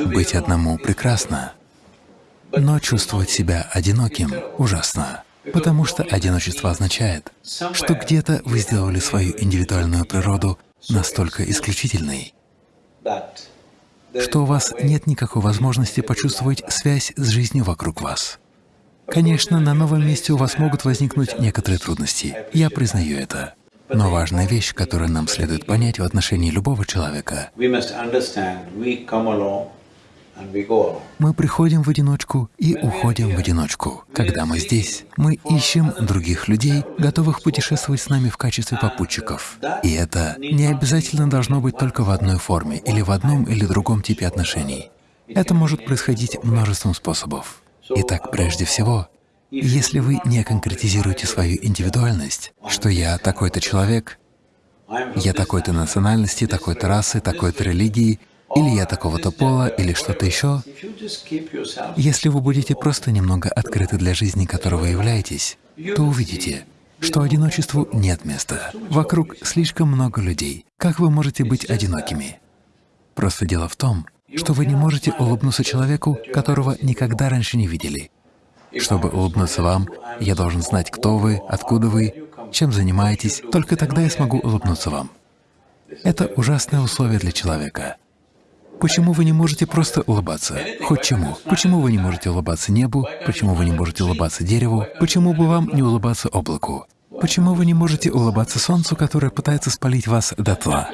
Быть одному прекрасно, но чувствовать себя одиноким ужасно, потому что одиночество означает, что где-то вы сделали свою индивидуальную природу настолько исключительной, что у вас нет никакой возможности почувствовать связь с жизнью вокруг вас. Конечно, на новом месте у вас могут возникнуть некоторые трудности, я признаю это. Но важная вещь, которую нам следует понять в отношении любого человека, мы приходим в одиночку и уходим в одиночку. Когда мы здесь, мы ищем других людей, готовых путешествовать с нами в качестве попутчиков. И это не обязательно должно быть только в одной форме или в одном или другом типе отношений. Это может происходить множеством способов. Итак, прежде всего, если вы не конкретизируете свою индивидуальность, что я такой-то человек, я такой-то национальности, такой-то расы, такой-то религии, или я такого-то пола, или что-то еще, если вы будете просто немного открыты для жизни, которой вы являетесь, то увидите, что одиночеству нет места. Вокруг слишком много людей. Как вы можете быть одинокими? Просто дело в том, что вы не можете улыбнуться человеку, которого никогда раньше не видели. Чтобы улыбнуться вам, я должен знать, кто вы, откуда вы, чем занимаетесь, только тогда я смогу улыбнуться вам. Это ужасное условие для человека. Почему вы не можете просто улыбаться? Хоть чему? Почему вы не можете улыбаться небу? Почему вы не можете улыбаться дереву? Почему бы вам не улыбаться облаку? Почему вы не можете улыбаться солнцу, которое пытается спалить вас дотла?